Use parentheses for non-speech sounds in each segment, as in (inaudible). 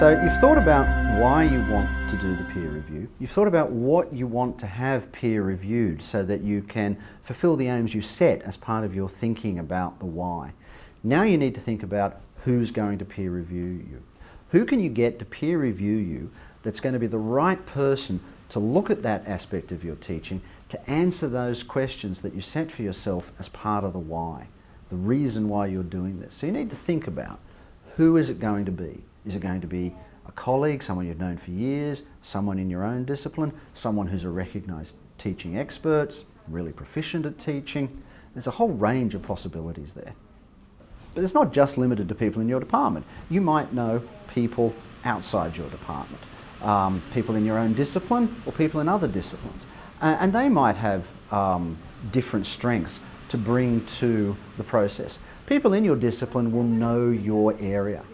So you've thought about why you want to do the peer review. You've thought about what you want to have peer reviewed so that you can fulfill the aims you set as part of your thinking about the why. Now you need to think about who's going to peer review you. Who can you get to peer review you that's going to be the right person to look at that aspect of your teaching to answer those questions that you set for yourself as part of the why, the reason why you're doing this. So you need to think about who is it going to be? Is it going to be a colleague, someone you've known for years, someone in your own discipline, someone who's a recognised teaching expert, really proficient at teaching? There's a whole range of possibilities there. But it's not just limited to people in your department. You might know people outside your department, um, people in your own discipline or people in other disciplines. Uh, and they might have um, different strengths to bring to the process. People in your discipline will know your area.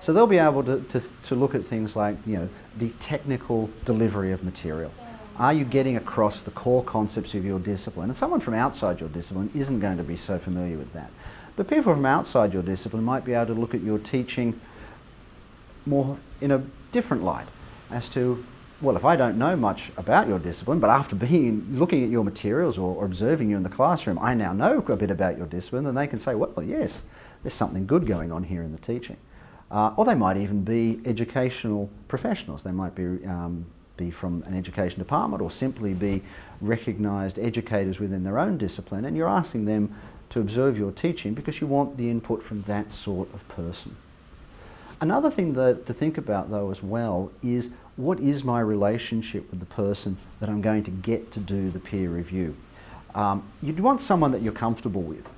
So they'll be able to, to, to, look at things like, you know, the technical delivery of material. Are you getting across the core concepts of your discipline? And someone from outside your discipline isn't going to be so familiar with that. But people from outside your discipline might be able to look at your teaching more in a different light as to, well, if I don't know much about your discipline, but after being, looking at your materials or, or observing you in the classroom, I now know a bit about your discipline, then they can say, well, yes, there's something good going on here in the teaching. Uh, or they might even be educational professionals. They might be, um, be from an education department or simply be recognised educators within their own discipline and you're asking them to observe your teaching because you want the input from that sort of person. Another thing that, to think about though as well is what is my relationship with the person that I'm going to get to do the peer review. Um, you'd want someone that you're comfortable with,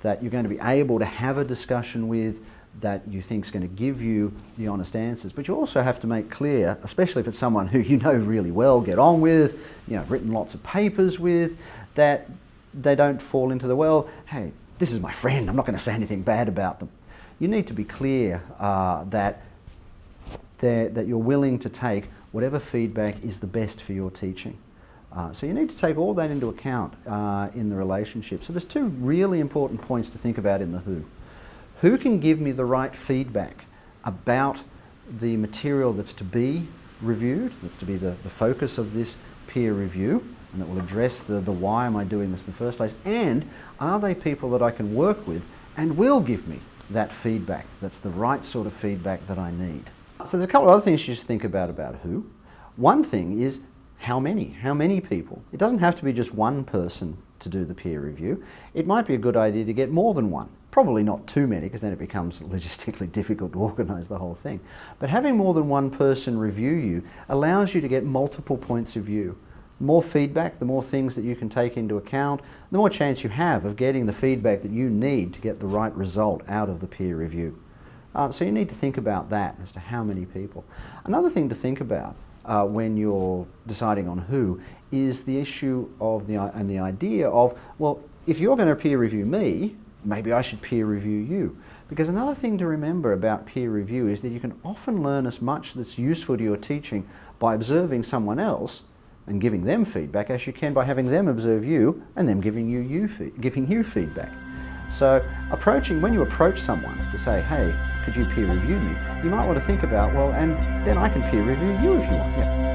that you're going to be able to have a discussion with, that you think is going to give you the honest answers. But you also have to make clear, especially if it's someone who you know really well, get on with, you know, written lots of papers with, that they don't fall into the, well, hey, this is my friend, I'm not going to say anything bad about them. You need to be clear uh, that, that you're willing to take whatever feedback is the best for your teaching. Uh, so you need to take all that into account uh, in the relationship. So there's two really important points to think about in the who. Who can give me the right feedback about the material that's to be reviewed, that's to be the, the focus of this peer review, and that will address the, the why am I doing this in the first place, and are they people that I can work with and will give me that feedback, that's the right sort of feedback that I need. So there's a couple of other things you should think about about who. One thing is how many, how many people. It doesn't have to be just one person to do the peer review. It might be a good idea to get more than one. Probably not too many because then it becomes (laughs) logistically difficult to organise the whole thing. But having more than one person review you allows you to get multiple points of view. More feedback, the more things that you can take into account, the more chance you have of getting the feedback that you need to get the right result out of the peer review. Uh, so you need to think about that as to how many people. Another thing to think about uh, when you're deciding on who is the issue of the and the idea of well if you're going to peer review me maybe I should peer review you. Because another thing to remember about peer review is that you can often learn as much that's useful to your teaching by observing someone else and giving them feedback as you can by having them observe you and them giving you, you giving you feedback. So approaching, when you approach someone to say, hey, could you peer review me, you might want to think about, well, and then I can peer review you if you want. Yeah.